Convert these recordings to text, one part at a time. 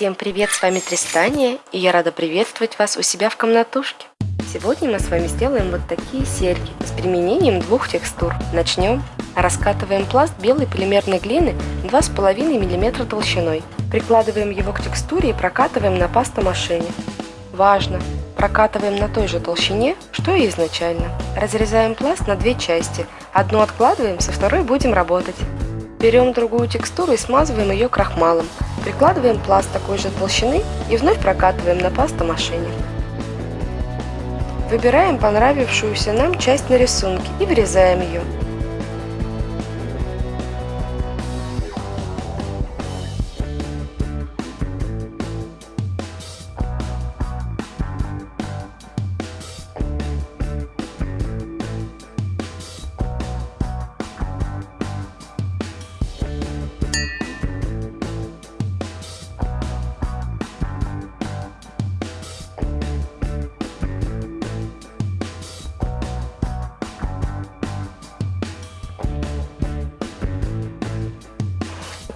Всем привет, с вами Тристания, и я рада приветствовать вас у себя в комнатушке. Сегодня мы с вами сделаем вот такие серьги с применением двух текстур. Начнем. Раскатываем пласт белой полимерной глины 2,5 мм толщиной. Прикладываем его к текстуре и прокатываем на пастомашине. Важно! Прокатываем на той же толщине, что и изначально. Разрезаем пласт на две части. Одну откладываем, со второй будем работать. Берем другую текстуру и смазываем ее крахмалом. Прикладываем пласт такой же толщины и вновь прокатываем на пастомашине. Выбираем понравившуюся нам часть на рисунке и вырезаем ее.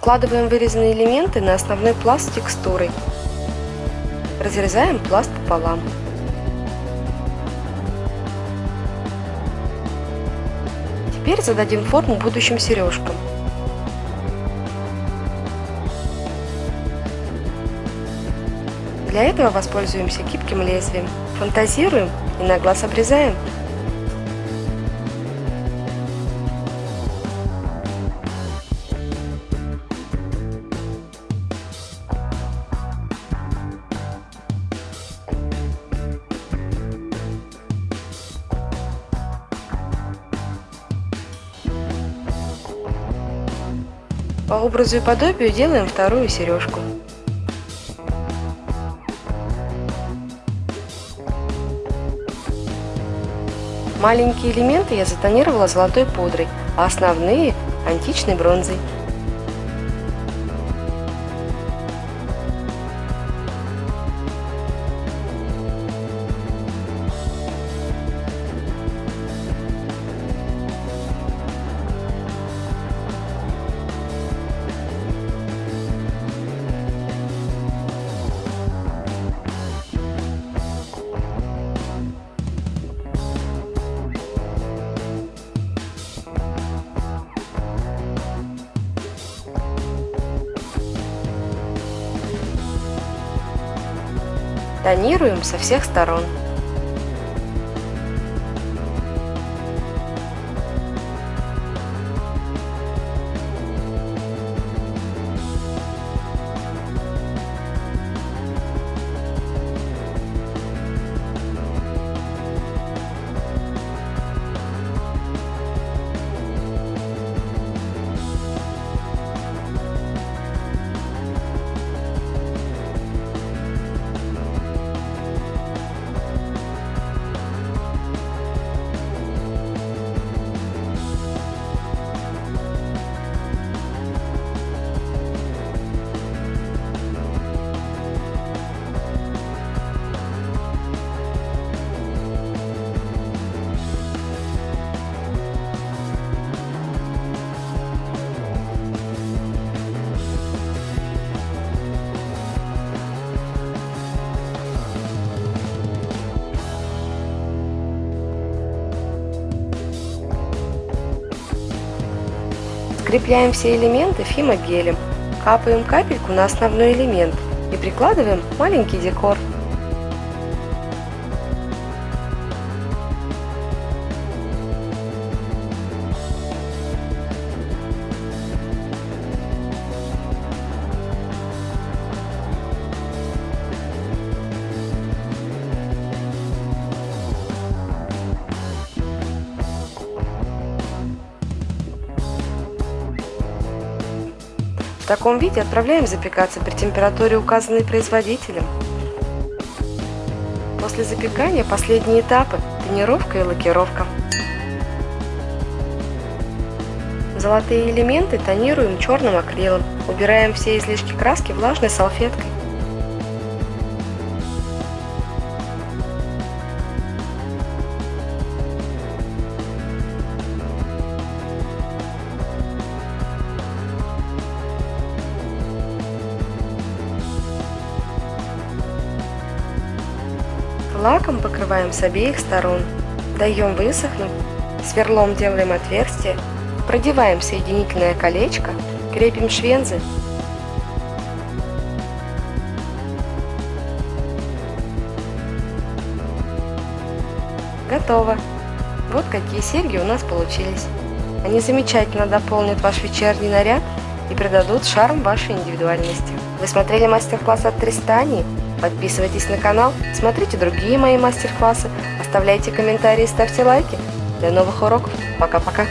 Укладываем вырезанные элементы на основной пласт с текстурой. Разрезаем пласт пополам. Теперь зададим форму будущим сережкам. Для этого воспользуемся гибким лезвием. Фантазируем и на глаз обрезаем. По образу и подобию делаем вторую сережку. Маленькие элементы я затонировала золотой пудрой, а основные – античной бронзой. Тонируем со всех сторон. Скрепляем все элементы фимогелем, капаем капельку на основной элемент и прикладываем маленький декор. В таком виде отправляем запекаться при температуре, указанной производителем. После запекания последние этапы – тонировка и лакировка. Золотые элементы тонируем черным акрилом. Убираем все излишки краски влажной салфеткой. Лаком покрываем с обеих сторон. Даем высохнуть. Сверлом делаем отверстие. Продеваем соединительное колечко. Крепим швензы. Готово! Вот какие серьги у нас получились. Они замечательно дополнят ваш вечерний наряд и придадут шарм вашей индивидуальности. Вы смотрели мастер-класс от Тристани? Подписывайтесь на канал, смотрите другие мои мастер-классы, оставляйте комментарии, ставьте лайки. До новых уроков. Пока-пока.